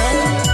love.